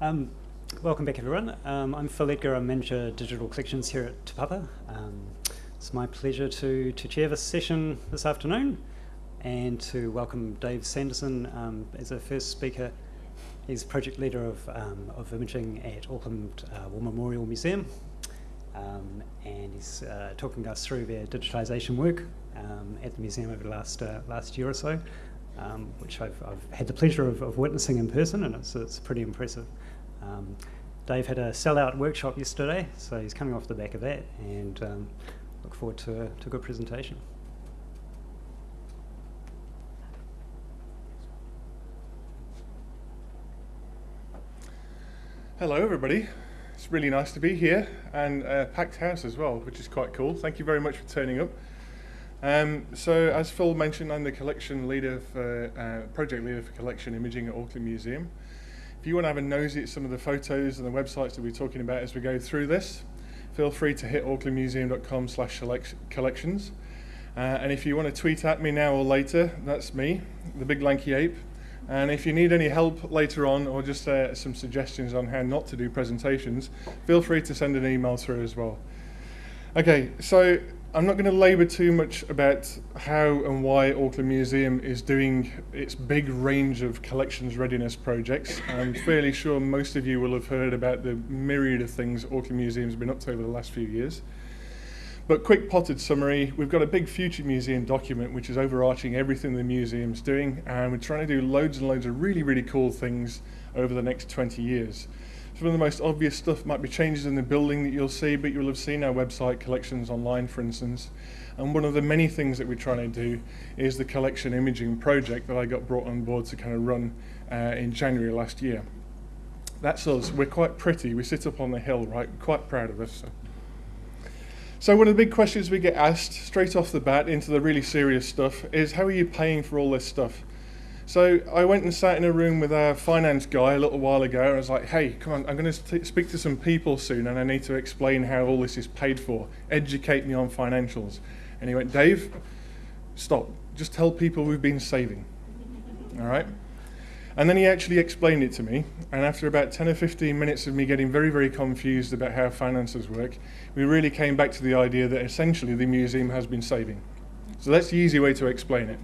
Um, welcome back everyone. Um, I'm Phil Edgar, I'm Manager Digital Collections here at Te Papa. Um, it's my pleasure to, to chair this session this afternoon and to welcome Dave Sanderson um, as our first speaker. He's project leader of, um, of imaging at Auckland uh, War Memorial Museum um, and he's uh, talking us through their digitisation work at the museum over the last, uh, last year or so. Um, which I've, I've, had the pleasure of, of, witnessing in person, and it's, it's pretty impressive. Um, Dave had a sellout workshop yesterday, so he's coming off the back of that, and um, look forward to a, to a good presentation. Hello everybody, it's really nice to be here and a packed house as well, which is quite cool. Thank you very much for turning up. Um, so as Phil mentioned, I'm the collection leader for, uh, project leader for collection imaging at Auckland Museum. If you want to have a nosy at some of the photos and the websites that we're talking about as we go through this, feel free to hit aucklandmuseum.com slash collections. Uh, and if you want to tweet at me now or later, that's me, the big lanky ape. And if you need any help later on or just uh, some suggestions on how not to do presentations, feel free to send an email through as well. Okay, so I'm not going to labour too much about how and why Auckland Museum is doing its big range of collections readiness projects. I'm fairly sure most of you will have heard about the myriad of things Auckland Museum's been up to over the last few years. But quick potted summary, we've got a big future museum document which is overarching everything the museum's doing and we're trying to do loads and loads of really, really cool things over the next 20 years. Some of the most obvious stuff might be changes in the building that you'll see, but you'll have seen our website collections online, for instance. And one of the many things that we're trying to do is the collection imaging project that I got brought on board to kind of run uh, in January last year. That's us. We're quite pretty. We sit up on the hill, right? We're quite proud of us. So. So one of the big questions we get asked straight off the bat into the really serious stuff is how are you paying for all this stuff? So I went and sat in a room with our finance guy a little while ago and I was like, hey, come on, I'm going to speak to some people soon and I need to explain how all this is paid for. Educate me on financials. And he went, Dave, stop. Just tell people we've been saving. All right? And then he actually explained it to me. And after about 10 or 15 minutes of me getting very, very confused about how finances work, we really came back to the idea that essentially the museum has been saving. So that's the easy way to explain it.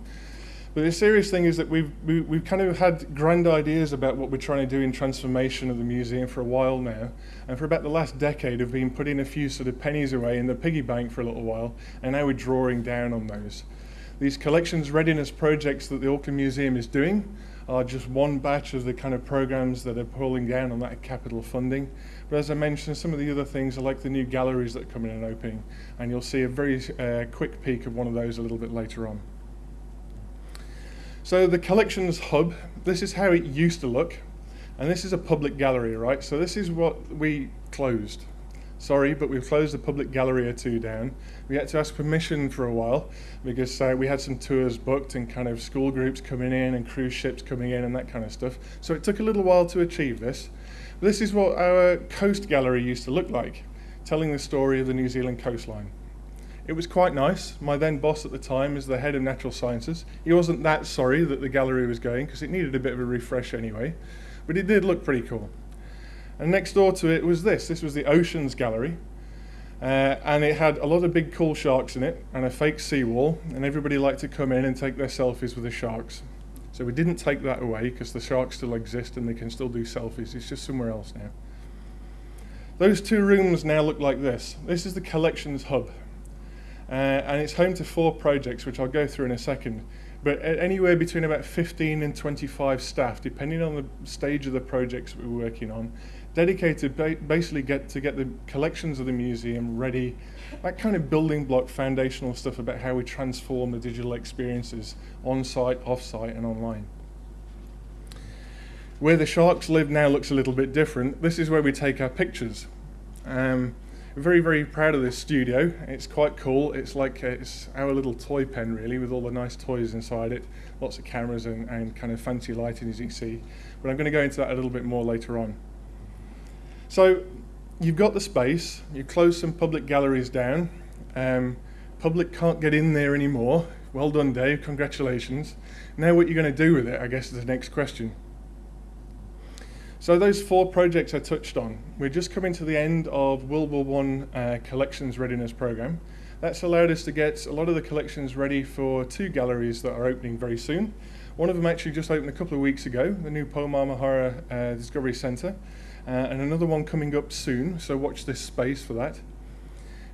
But the serious thing is that we've, we, have we have kind of had grand ideas about what we're trying to do in transformation of the museum for a while now. And for about the last decade, have been putting a few sort of pennies away in the piggy bank for a little while, and now we're drawing down on those. These collections readiness projects that the Auckland Museum is doing are just one batch of the kind of programs that are pulling down on that capital funding. But as I mentioned, some of the other things are like the new galleries that are coming and opening, and you'll see a very uh, quick peek of one of those a little bit later on. So the collections hub, this is how it used to look. And this is a public gallery, right? So this is what we closed. Sorry, but we've closed the public gallery or two down. We had to ask permission for a while because uh, we had some tours booked and kind of school groups coming in and cruise ships coming in and that kind of stuff. So it took a little while to achieve this. This is what our coast gallery used to look like, telling the story of the New Zealand coastline. It was quite nice. My then boss at the time is the head of natural sciences. He wasn't that sorry that the gallery was going because it needed a bit of a refresh anyway, but it did look pretty cool. And next door to it was this. This was the Oceans Gallery. Uh, and it had a lot of big cool sharks in it and a fake seawall, and everybody liked to come in and take their selfies with the sharks. So we didn't take that away because the sharks still exist and they can still do selfies. It's just somewhere else now. Those two rooms now look like this. This is the collections hub. Uh, and it's home to four projects, which I'll go through in a second. But anywhere between about 15 and 25 staff, depending on the stage of the projects we're working on, dedicated ba basically get to get the collections of the museum ready, that kind of building block foundational stuff about how we transform the digital experiences on-site, off-site and online. Where the sharks live now looks a little bit different. This is where we take our pictures. Um, very, very proud of this studio. It's quite cool. It's like uh, it's our little toy pen, really, with all the nice toys inside it. Lots of cameras and, and kind of fancy lighting, as you can see. But I'm going to go into that a little bit more later on. So you've got the space. You close some public galleries down. Um, public can't get in there anymore. Well done, Dave. Congratulations. Now what you're going to do with it, I guess, is the next question. So those four projects I touched on, we're just coming to the end of World War One uh, collections readiness program. That's allowed us to get a lot of the collections ready for two galleries that are opening very soon. One of them actually just opened a couple of weeks ago, the new Pou Maumahara uh, Discovery Centre, uh, and another one coming up soon, so watch this space for that.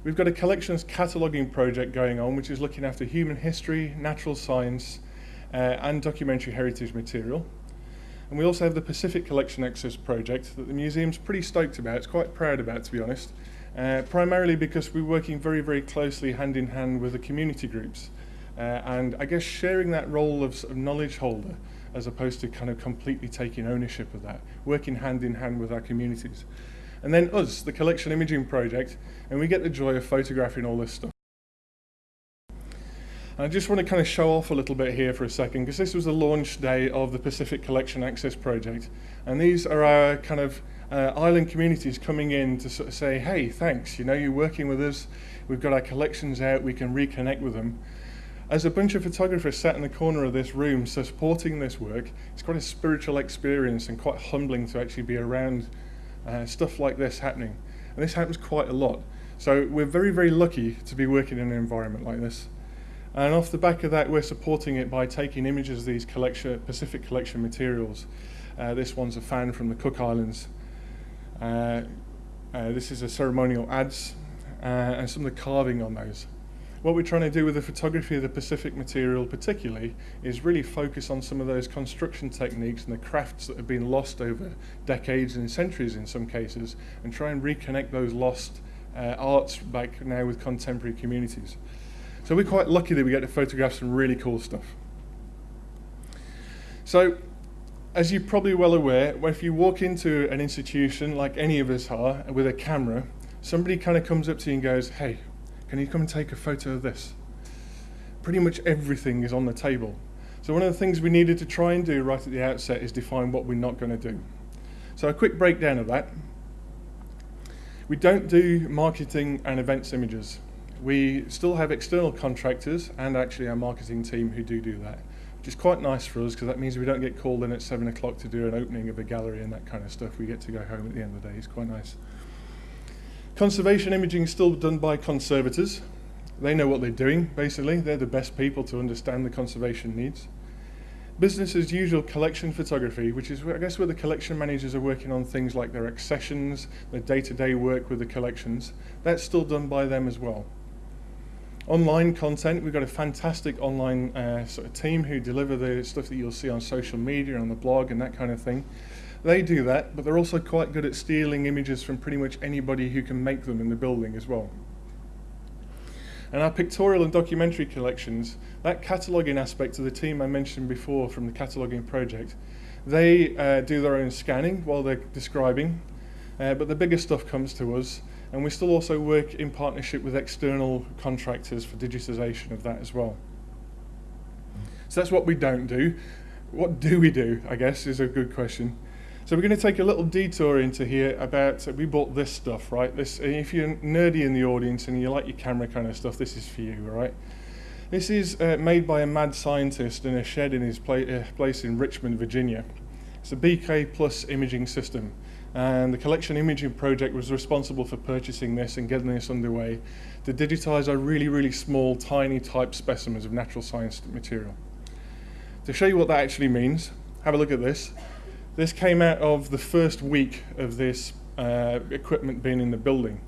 We've got a collections cataloguing project going on, which is looking after human history, natural science, uh, and documentary heritage material. And we also have the Pacific Collection Access project that the museum's pretty stoked about, it's quite proud about to be honest, uh, primarily because we're working very, very closely hand in hand with the community groups. Uh, and I guess sharing that role of, of knowledge holder as opposed to kind of completely taking ownership of that, working hand in hand with our communities. And then us, the collection imaging project, and we get the joy of photographing all this stuff. I just want to kind of show off a little bit here for a second because this was the launch day of the Pacific Collection Access Project. And these are our kind of uh, island communities coming in to sort of say, hey, thanks, you know, you're working with us, we've got our collections out, we can reconnect with them. As a bunch of photographers sat in the corner of this room supporting this work, it's quite a spiritual experience and quite humbling to actually be around uh, stuff like this happening. And this happens quite a lot. So we're very, very lucky to be working in an environment like this. And off the back of that, we're supporting it by taking images of these collection, Pacific collection materials. Uh, this one's a fan from the Cook Islands. Uh, uh, this is a ceremonial adze uh, and some of the carving on those. What we're trying to do with the photography of the Pacific material particularly is really focus on some of those construction techniques and the crafts that have been lost over decades and centuries in some cases and try and reconnect those lost uh, arts back now with contemporary communities. So we're quite lucky that we get to photograph some really cool stuff. So, as you're probably well aware, if you walk into an institution like any of us are with a camera, somebody kind of comes up to you and goes, hey, can you come and take a photo of this? Pretty much everything is on the table. So one of the things we needed to try and do right at the outset is define what we're not going to do. So a quick breakdown of that. We don't do marketing and events images. We still have external contractors and actually our marketing team who do do that, which is quite nice for us because that means we don't get called in at seven o'clock to do an opening of a gallery and that kind of stuff. We get to go home at the end of the day. It's quite nice. Conservation imaging is still done by conservators. They know what they're doing, basically. They're the best people to understand the conservation needs. Business as usual collection photography, which is, I guess, where the collection managers are working on things like their accessions, their day-to-day -day work with the collections. That's still done by them as well. Online content, we've got a fantastic online uh, sort of team who deliver the stuff that you'll see on social media, on the blog and that kind of thing. They do that, but they're also quite good at stealing images from pretty much anybody who can make them in the building as well. And our pictorial and documentary collections, that cataloguing aspect of the team I mentioned before from the cataloguing project, they uh, do their own scanning while they're describing, uh, but the bigger stuff comes to us and we still also work in partnership with external contractors for digitization of that as well. So that's what we don't do. What do we do, I guess, is a good question. So we're going to take a little detour into here about, we bought this stuff, right? This, if you're nerdy in the audience and you like your camera kind of stuff, this is for you, right? This is uh, made by a mad scientist in a shed in his pla uh, place in Richmond, Virginia. It's a BK Plus imaging system and the collection imaging project was responsible for purchasing this and getting this underway to digitize our really, really small, tiny type specimens of natural science material. To show you what that actually means, have a look at this. This came out of the first week of this uh, equipment being in the building.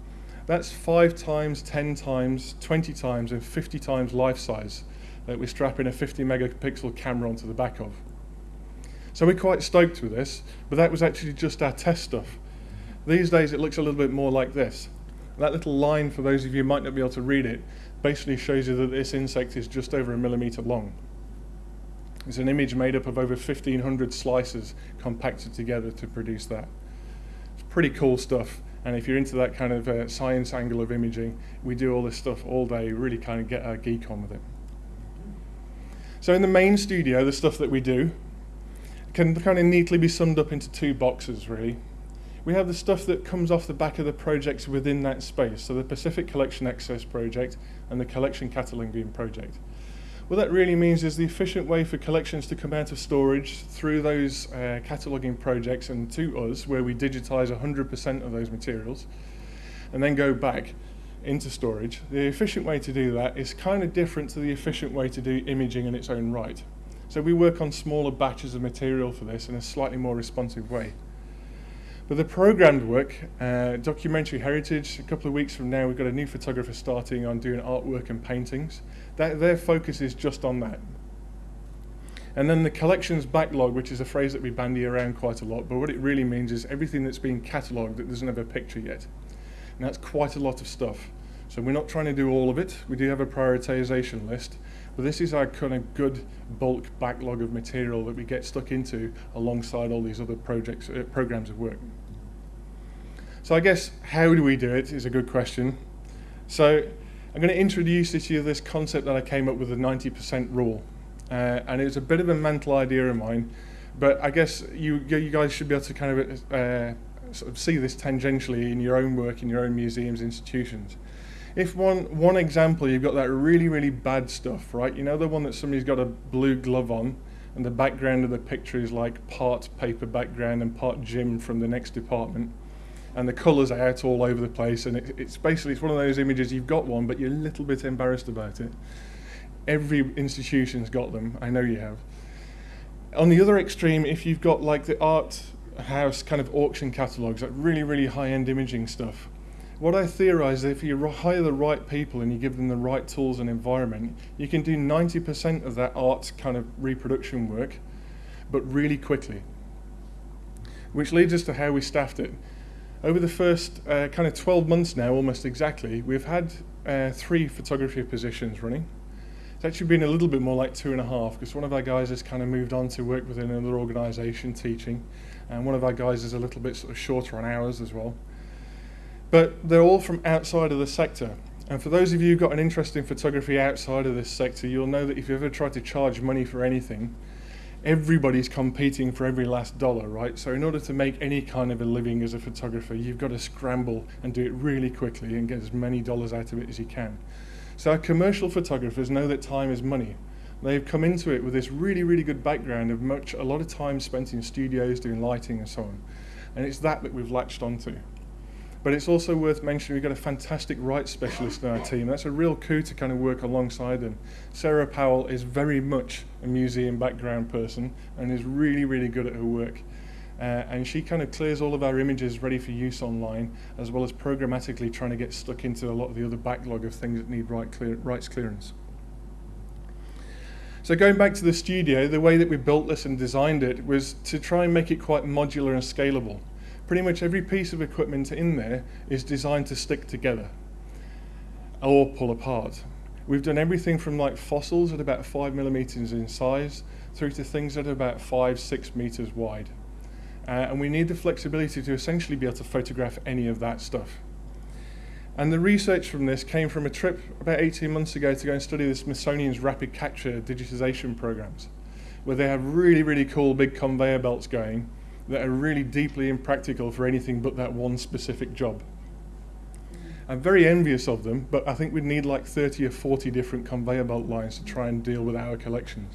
That's five times, 10 times, 20 times, and 50 times life size that we're strapping a 50 megapixel camera onto the back of. So we're quite stoked with this, but that was actually just our test stuff. These days it looks a little bit more like this. That little line, for those of you who might not be able to read it, basically shows you that this insect is just over a millimeter long. It's an image made up of over 1,500 slices compacted together to produce that. It's pretty cool stuff. And if you're into that kind of uh, science angle of imaging, we do all this stuff all day, really kind of get our geek on with it. So in the main studio, the stuff that we do, can kind of neatly be summed up into two boxes, really. We have the stuff that comes off the back of the projects within that space, so the Pacific Collection Access Project and the Collection Cataloging Project. What that really means is the efficient way for collections to come out of storage through those uh, cataloguing projects and to us, where we digitize 100% of those materials and then go back into storage. The efficient way to do that is kind of different to the efficient way to do imaging in its own right. So we work on smaller batches of material for this in a slightly more responsive way. But the programmed work, uh, documentary heritage, a couple of weeks from now, we've got a new photographer starting on doing artwork and paintings. That, their focus is just on that. And then the collections backlog, which is a phrase that we bandy around quite a lot, but what it really means is everything that's been catalogued that doesn't have a picture yet. And that's quite a lot of stuff. So we're not trying to do all of it. We do have a prioritization list, but this is our kind of good bulk backlog of material that we get stuck into alongside all these other projects, uh, programs of work. So I guess how do we do it is a good question. So I'm going to introduce to you this concept that I came up with, the 90% rule. Uh, and it's a bit of a mental idea of mine, but I guess you, you guys should be able to kind of uh, sort of see this tangentially in your own work, in your own museums, institutions. If one, one example, you've got that really, really bad stuff, right? You know the one that somebody's got a blue glove on, and the background of the picture is like part paper background and part Jim from the next department and the colours are out all over the place and it, it's basically it's one of those images you've got one but you're a little bit embarrassed about it every institution's got them i know you have on the other extreme if you've got like the art house kind of auction catalogues like really really high-end imaging stuff what I theorize is if you hire the right people and you give them the right tools and environment, you can do 90% of that art kind of reproduction work, but really quickly. Which leads us to how we staffed it. Over the first uh, kind of 12 months now, almost exactly, we've had uh, three photography positions running. It's actually been a little bit more like two and a half because one of our guys has kind of moved on to work within another organisation teaching, and one of our guys is a little bit sort of shorter on hours as well. But they're all from outside of the sector. And for those of you who've got an interest in photography outside of this sector, you'll know that if you ever tried to charge money for anything, everybody's competing for every last dollar, right? So in order to make any kind of a living as a photographer, you've got to scramble and do it really quickly and get as many dollars out of it as you can. So our commercial photographers know that time is money. They've come into it with this really, really good background of much, a lot of time spent in studios doing lighting and so on. And it's that that we've latched onto. But it's also worth mentioning we've got a fantastic rights specialist in our team. That's a real coup to kind of work alongside them. Sarah Powell is very much a museum background person and is really, really good at her work. Uh, and she kind of clears all of our images ready for use online, as well as programmatically trying to get stuck into a lot of the other backlog of things that need right clear, rights clearance. So going back to the studio, the way that we built this and designed it was to try and make it quite modular and scalable pretty much every piece of equipment in there is designed to stick together or pull apart. We've done everything from like fossils at about five millimeters in size through to things that are about five, six meters wide. Uh, and we need the flexibility to essentially be able to photograph any of that stuff. And the research from this came from a trip about 18 months ago to go and study the Smithsonian's rapid capture digitization programs, where they have really, really cool big conveyor belts going that are really deeply impractical for anything but that one specific job. I'm very envious of them, but I think we'd need like 30 or 40 different conveyor belt lines to try and deal with our collections.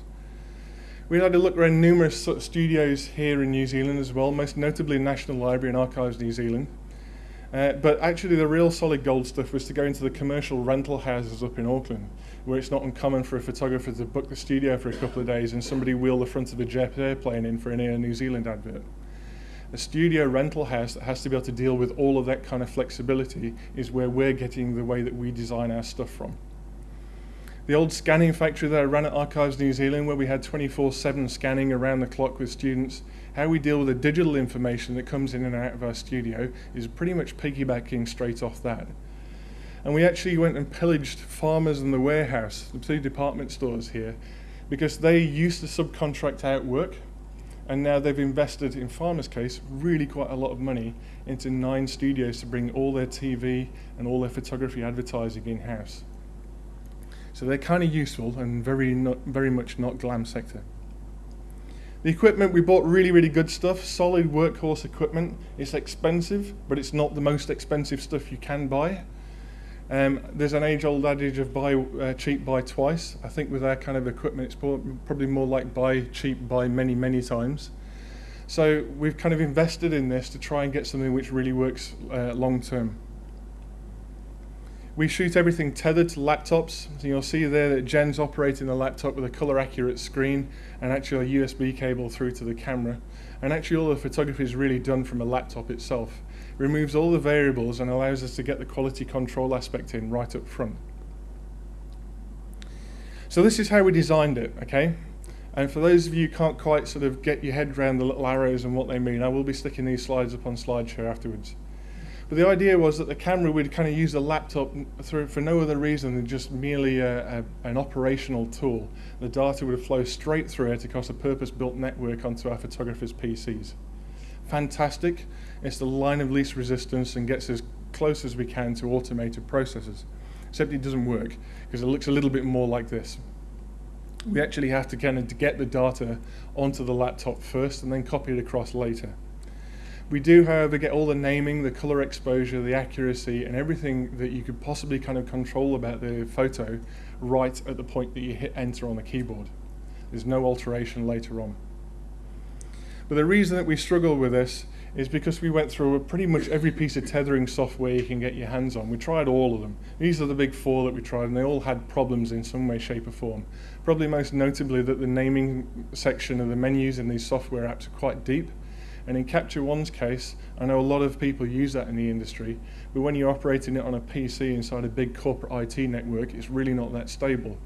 We had a look around numerous sort of studios here in New Zealand as well, most notably National Library and Archives New Zealand. Uh, but actually the real solid gold stuff was to go into the commercial rental houses up in Auckland, where it's not uncommon for a photographer to book the studio for a couple of days and somebody wheel the front of a jet airplane in for an Air New Zealand advert. A studio rental house that has to be able to deal with all of that kind of flexibility is where we're getting the way that we design our stuff from. The old scanning factory that I ran at Archives New Zealand, where we had 24 7 scanning around the clock with students, how we deal with the digital information that comes in and out of our studio is pretty much piggybacking straight off that. And we actually went and pillaged farmers and the warehouse, the two department stores here, because they used to subcontract out work and now they've invested, in Farmer's case, really quite a lot of money into nine studios to bring all their TV and all their photography advertising in-house. So they're kind of useful and very, not, very much not glam sector. The equipment, we bought really, really good stuff, solid workhorse equipment. It's expensive, but it's not the most expensive stuff you can buy. Um, there's an age-old adage of buy uh, cheap, buy twice. I think with our kind of equipment, it's probably more like buy cheap, buy many, many times. So we've kind of invested in this to try and get something which really works uh, long term. We shoot everything tethered to laptops. So you'll see there that Jen's operating the laptop with a color accurate screen and actually a USB cable through to the camera. And actually all the photography is really done from a laptop itself removes all the variables and allows us to get the quality control aspect in right up front. So this is how we designed it, okay? And for those of you who can't quite sort of get your head around the little arrows and what they mean, I will be sticking these slides up on SlideShare afterwards. But the idea was that the camera would kind of use the laptop through, for no other reason than just merely a, a, an operational tool. The data would flow straight through it across a purpose-built network onto our photographers' PCs. Fantastic. It's the line of least resistance and gets as close as we can to automated processes. Except it doesn't work because it looks a little bit more like this. We actually have to kind of get the data onto the laptop first and then copy it across later. We do, however, get all the naming, the color exposure, the accuracy, and everything that you could possibly kind of control about the photo right at the point that you hit enter on the keyboard. There's no alteration later on. But the reason that we struggle with this is because we went through pretty much every piece of tethering software you can get your hands on. We tried all of them. These are the big four that we tried, and they all had problems in some way, shape, or form. Probably most notably that the naming section of the menus in these software apps are quite deep. And in Capture One's case, I know a lot of people use that in the industry, but when you're operating it on a PC inside a big corporate IT network, it's really not that stable.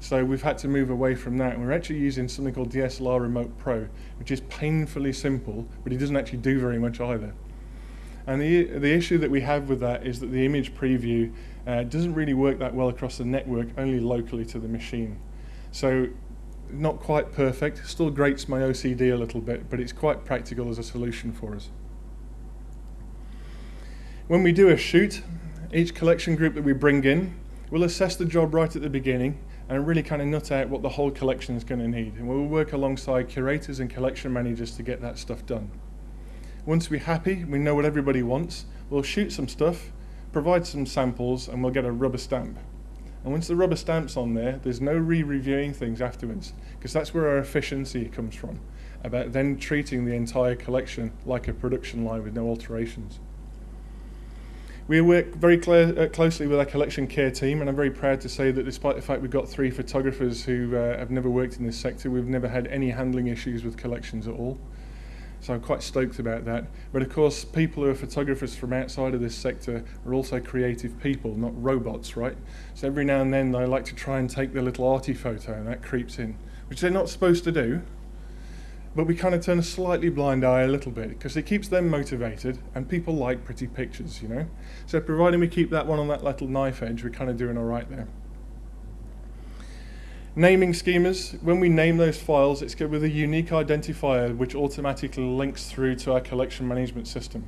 So we've had to move away from that. And we're actually using something called DSLR Remote Pro, which is painfully simple, but it doesn't actually do very much either. And the, the issue that we have with that is that the image preview uh, doesn't really work that well across the network, only locally to the machine. So not quite perfect, still grates my OCD a little bit, but it's quite practical as a solution for us. When we do a shoot, each collection group that we bring in, we'll assess the job right at the beginning and really kind of nut out what the whole collection is going to need. And we'll work alongside curators and collection managers to get that stuff done. Once we're happy, we know what everybody wants, we'll shoot some stuff, provide some samples, and we'll get a rubber stamp. And once the rubber stamp's on there, there's no re-reviewing things afterwards, because that's where our efficiency comes from, about then treating the entire collection like a production line with no alterations. We work very uh, closely with our collection care team, and I'm very proud to say that despite the fact we've got three photographers who uh, have never worked in this sector, we've never had any handling issues with collections at all. So I'm quite stoked about that. But of course, people who are photographers from outside of this sector are also creative people, not robots, right? So every now and then they like to try and take the little arty photo, and that creeps in, which they're not supposed to do but we kind of turn a slightly blind eye a little bit because it keeps them motivated and people like pretty pictures, you know. So providing we keep that one on that little knife edge, we're kind of doing all right there. Naming schemas, when we name those files, it's with a unique identifier which automatically links through to our collection management system.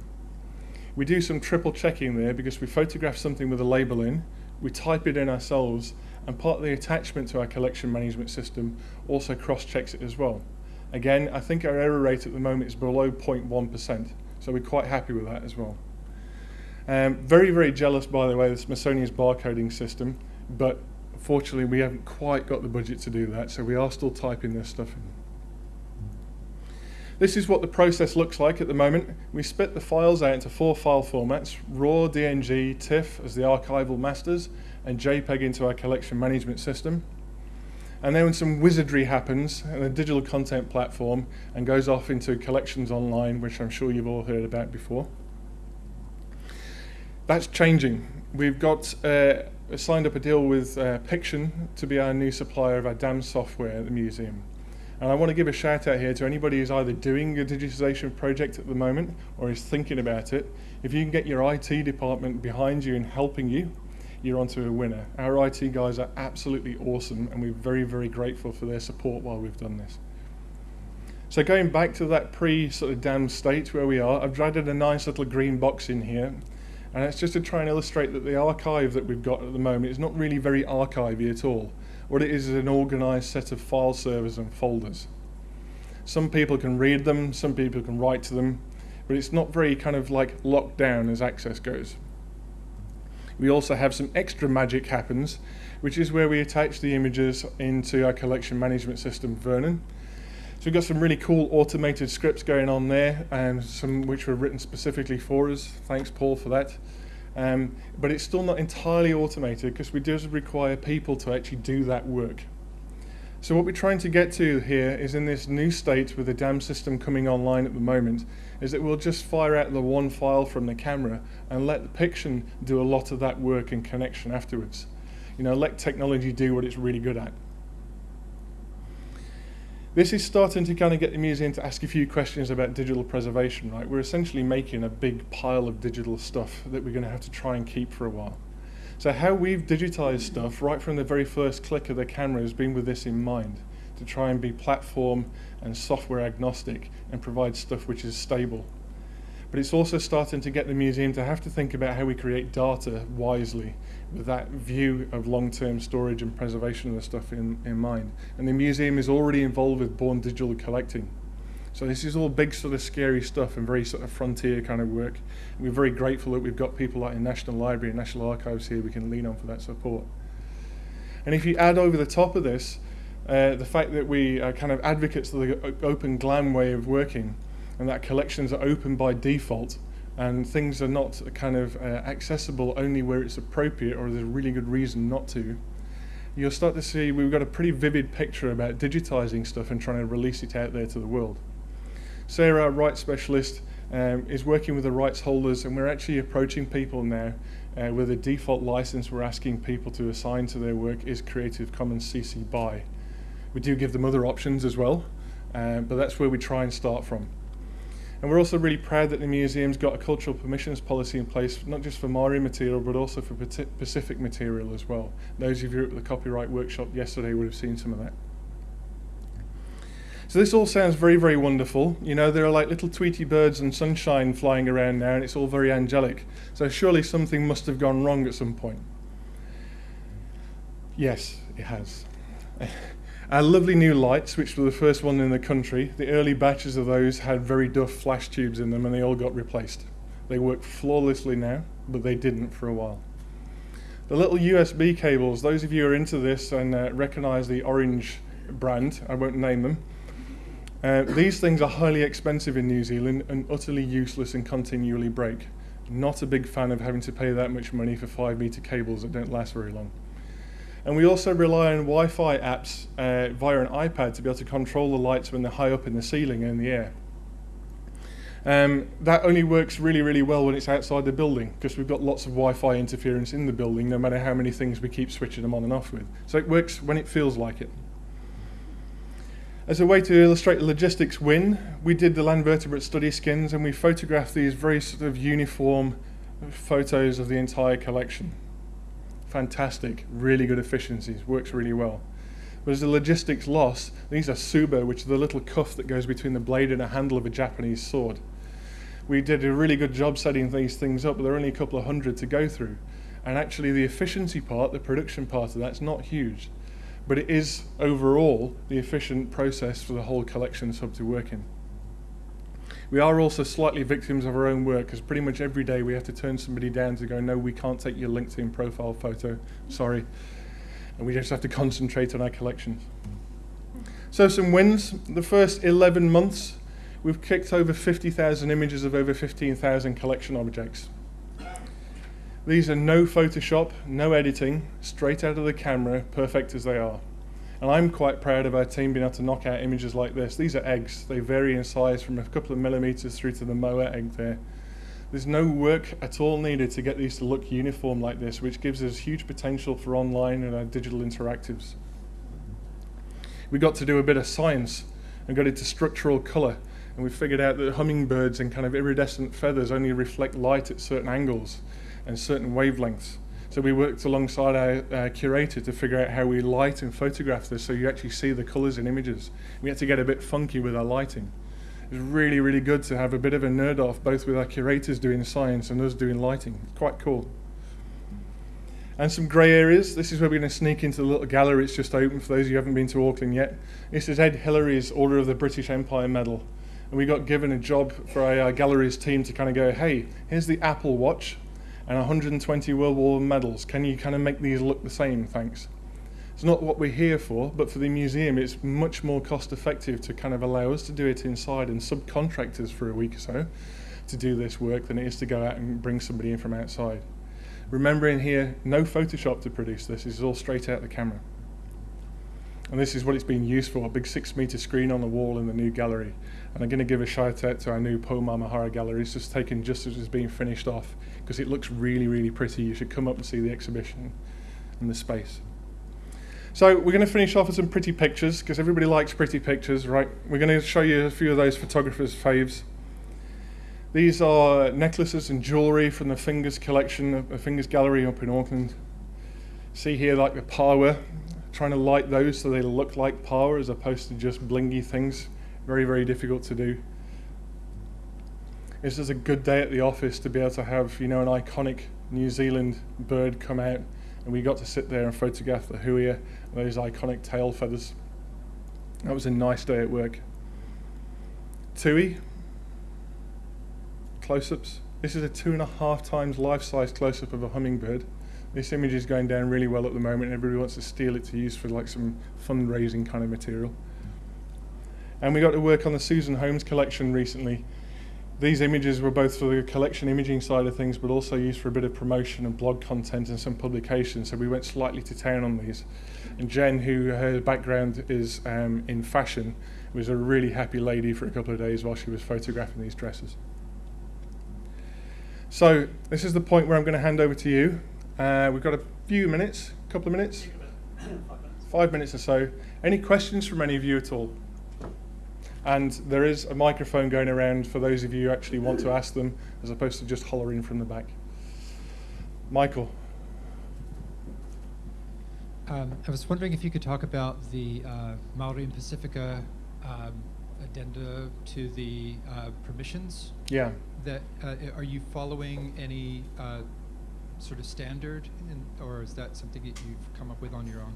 We do some triple checking there because we photograph something with a label in, we type it in ourselves, and part of the attachment to our collection management system also cross-checks it as well. Again, I think our error rate at the moment is below 0.1%, so we're quite happy with that as well. Um, very, very jealous, by the way, of the Smithsonian's barcoding system, but fortunately we haven't quite got the budget to do that, so we are still typing this stuff in. This is what the process looks like at the moment. We split the files out into four file formats, RAW, DNG, TIFF as the archival masters, and JPEG into our collection management system. And then when some wizardry happens in a digital content platform and goes off into collections online, which I'm sure you've all heard about before. That's changing. We've got uh, signed up a deal with uh, Piction to be our new supplier of our DAM software at the museum. And I want to give a shout out here to anybody who's either doing a digitization project at the moment or is thinking about it. If you can get your IT department behind you and helping you, you're onto a winner. Our IT guys are absolutely awesome and we're very, very grateful for their support while we've done this. So going back to that pre sort of DAM state where we are, I've added a nice little green box in here and it's just to try and illustrate that the archive that we've got at the moment is not really very archivey at all. What it is is an organized set of file servers and folders. Some people can read them, some people can write to them, but it's not very kind of like locked down as access goes We also have some extra magic happens, which is where we attach the images into our collection management system, Vernon. So we've got some really cool automated scripts going on there, and some which were written specifically for us. Thanks, Paul, for that. Um, but it's still not entirely automated because we do require people to actually do that work. So what we're trying to get to here is in this new state with the DAM system coming online at the moment, is that we'll just fire out the one file from the camera and let the Piction do a lot of that work and connection afterwards. You know, let technology do what it's really good at. This is starting to kind of get the museum to ask a few questions about digital preservation, right? We're essentially making a big pile of digital stuff that we're going to have to try and keep for a while. So how we've digitized stuff right from the very first click of the camera has been with this in mind, to try and be platform and software agnostic and provide stuff which is stable. But it's also starting to get the museum to have to think about how we create data wisely with that view of long-term storage and preservation of the stuff in, in mind. And the museum is already involved with Born Digital Collecting. So this is all big sort of scary stuff and very sort of frontier kind of work. And we're very grateful that we've got people like the National Library and National Archives here we can lean on for that support. And if you add over the top of this, uh, the fact that we are kind of advocates of the open GLAM way of working and that collections are open by default and things are not kind of uh, accessible only where it's appropriate or there's a really good reason not to, you'll start to see we've got a pretty vivid picture about digitizing stuff and trying to release it out there to the world. Sarah, our rights specialist, um, is working with the rights holders and we're actually approaching people now uh, where the default license we're asking people to assign to their work is Creative Commons CC BY. We do give them other options as well, uh, but that's where we try and start from. And we're also really proud that the museum's got a cultural permissions policy in place, not just for Maori material, but also for Pacific material as well. Those of you at the copyright workshop yesterday would have seen some of that. So this all sounds very, very wonderful. You know, there are like little Tweety birds and sunshine flying around now, and it's all very angelic. So surely something must have gone wrong at some point. Yes, it has. Our lovely new lights, which were the first one in the country, the early batches of those had very duff flash tubes in them and they all got replaced. They work flawlessly now, but they didn't for a while. The little USB cables, those of you who are into this and uh, recognize the orange brand, I won't name them, uh, these things are highly expensive in New Zealand and utterly useless and continually break. Not a big fan of having to pay that much money for 5 meter cables that don't last very long. And we also rely on Wi-Fi apps uh, via an iPad to be able to control the lights when they're high up in the ceiling and in the air. Um, that only works really, really well when it's outside the building because we've got lots of Wi-Fi interference in the building no matter how many things we keep switching them on and off with. So it works when it feels like it. As a way to illustrate the logistics win, we did the land vertebrate study skins and we photographed these very sort of uniform photos of the entire collection fantastic, really good efficiencies, works really well. But as a logistics loss, these are tsuba, which is the little cuff that goes between the blade and the handle of a Japanese sword. We did a really good job setting these things up, but there are only a couple of hundred to go through. And actually the efficiency part, the production part of that's not huge. But it is overall the efficient process for the whole collection sub to work in. We are also slightly victims of our own work because pretty much every day we have to turn somebody down to go, no, we can't take your LinkedIn profile photo, sorry. And we just have to concentrate on our collections. So some wins. The first 11 months, we've kicked over 50,000 images of over 15,000 collection objects. These are no Photoshop, no editing, straight out of the camera, perfect as they are. And I'm quite proud of our team being able to knock out images like this. These are eggs. They vary in size from a couple of millimeters through to the moa egg there. There's no work at all needed to get these to look uniform like this, which gives us huge potential for online and our digital interactives. We got to do a bit of science and got into structural color. And we figured out that hummingbirds and kind of iridescent feathers only reflect light at certain angles and certain wavelengths. So we worked alongside our uh, curator to figure out how we light and photograph this so you actually see the colours and images. We had to get a bit funky with our lighting. It was really, really good to have a bit of a nerd off, both with our curators doing science and us doing lighting. Quite cool. And some grey areas. This is where we're going to sneak into the little gallery. It's just open for those who haven't been to Auckland yet. This is Ed Hillary's Order of the British Empire Medal. And we got given a job for our, our galleries team to kind of go, hey, here's the Apple Watch and 120 World War medals. Can you kind of make these look the same? Thanks. It's not what we're here for, but for the museum, it's much more cost effective to kind of allow us to do it inside and subcontractors for a week or so to do this work than it is to go out and bring somebody in from outside. Remembering here, no Photoshop to produce this, this is all straight out the camera. And this is what it's been used for, a big six meter screen on the wall in the new gallery. And I'm going to give a shout out to our new Pou Maumahara gallery. It's just taken just as it's being finished off because it looks really, really pretty. You should come up and see the exhibition and the space. So we're going to finish off with some pretty pictures because everybody likes pretty pictures, right? We're going to show you a few of those photographers' faves. These are necklaces and jewellery from the Fingers collection, the Fingers Gallery up in Auckland. See here like the power, trying to light those so they look like power as opposed to just blingy things. Very, very difficult to do. This is a good day at the office to be able to have, you know, an iconic New Zealand bird come out and we got to sit there and photograph the huia and those iconic tail feathers. That was a nice day at work. Tui, close-ups. This is a two and a half times life-size close-up of a hummingbird. This image is going down really well at the moment. Everybody wants to steal it to use for like some fundraising kind of material. And we got to work on the Susan Holmes collection recently. These images were both for the collection imaging side of things, but also used for a bit of promotion and blog content and some publications. So we went slightly to town on these. And Jen, who her background is um, in fashion, was a really happy lady for a couple of days while she was photographing these dresses. So this is the point where I'm going to hand over to you. Uh, we've got a few minutes, a couple of minutes, five minutes or so. Any questions from any of you at all? And there is a microphone going around for those of you who actually want to ask them, as opposed to just hollering from the back. Michael. Um, I was wondering if you could talk about the uh, Maori and Pacifica um, addenda to the uh, permissions. Yeah. That uh, are you following any uh, sort of standard, in, or is that something that you've come up with on your own?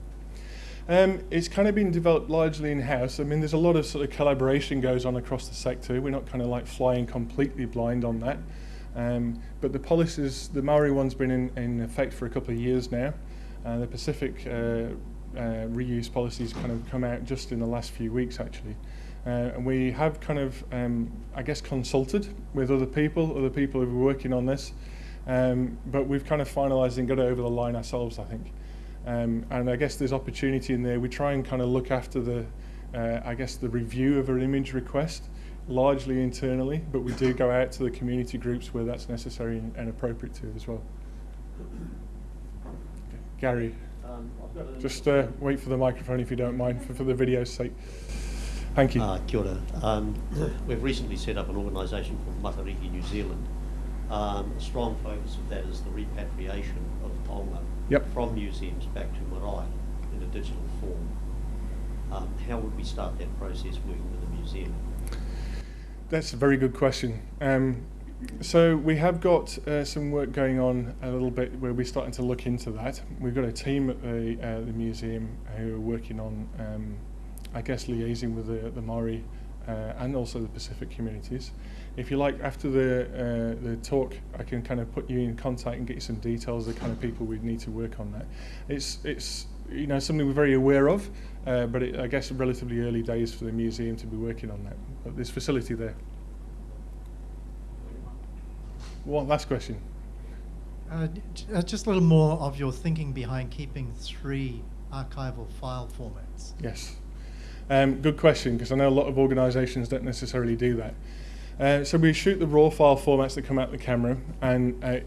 Um, it's kind of been developed largely in-house. I mean, there's a lot of sort of collaboration goes on across the sector. We're not kind of like flying completely blind on that. Um, but the policies, the Maori one's been in, in effect for a couple of years now. Uh, the Pacific uh, uh, reuse policies kind of come out just in the last few weeks, actually. Uh, and we have kind of, um, I guess, consulted with other people, other people who are working on this. Um, but we've kind of finalised and got it over the line ourselves, I think. Um, and I guess there's opportunity in there. We try and kind of look after the, uh, I guess, the review of an image request, largely internally, but we do go out to the community groups where that's necessary and appropriate to as well. Gary, um, just uh, wait for the microphone if you don't mind, for, for the video's sake. Thank you. Uh, kia ora. Um, we've recently set up an organisation called Matariki New Zealand. Um, a strong focus of that is the repatriation of taonga yep. from museums back to marae in a digital form. Um, how would we start that process working with the museum? That's a very good question. Um, so we have got uh, some work going on a little bit where we're starting to look into that. We've got a team at the, uh, the museum who are working on, um, I guess, liaising with the, the Maori and also the Pacific communities. If you like, after the uh, the talk, I can kind of put you in contact and get you some details of the kind of people we'd need to work on that. It's it's you know something we're very aware of, uh, but it, I guess relatively early days for the museum to be working on that. But there's facility there. One last question. Uh, uh, just a little more of your thinking behind keeping three archival file formats. Yes. Um, good question, because I know a lot of organisations don't necessarily do that. Uh, so we shoot the raw file formats that come out of the camera, and uh,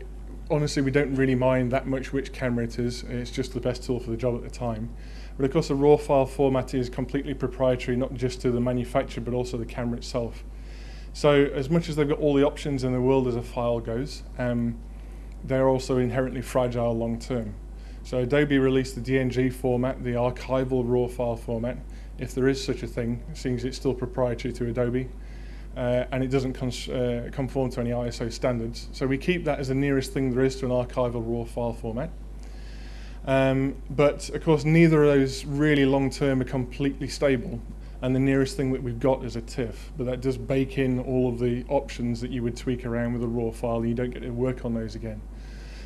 honestly, we don't really mind that much which camera it is. It's just the best tool for the job at the time. But of course, the raw file format is completely proprietary, not just to the manufacturer, but also the camera itself. So as much as they've got all the options in the world as a file goes, um, they're also inherently fragile long term. So Adobe released the DNG format, the archival raw file format, if there is such a thing, seeing as it's still proprietary to Adobe, uh, and it doesn't uh, conform to any ISO standards. So we keep that as the nearest thing there is to an archival raw file format. Um, but of course, neither of those really long term are completely stable and the nearest thing that we've got is a TIFF, but that does bake in all of the options that you would tweak around with a raw file, and you don't get to work on those again.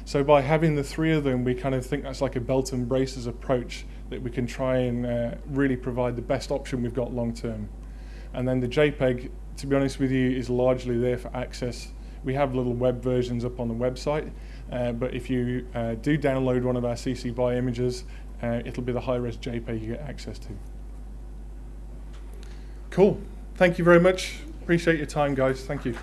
So by having the three of them, we kind of think that's like a belt and braces approach that we can try and uh, really provide the best option we've got long term. And then the JPEG, to be honest with you, is largely there for access. We have little web versions up on the website, uh, but if you uh, do download one of our CC BY images, uh, it'll be the high-res JPEG you get access to. Cool. Thank you very much. Appreciate your time, guys. Thank you.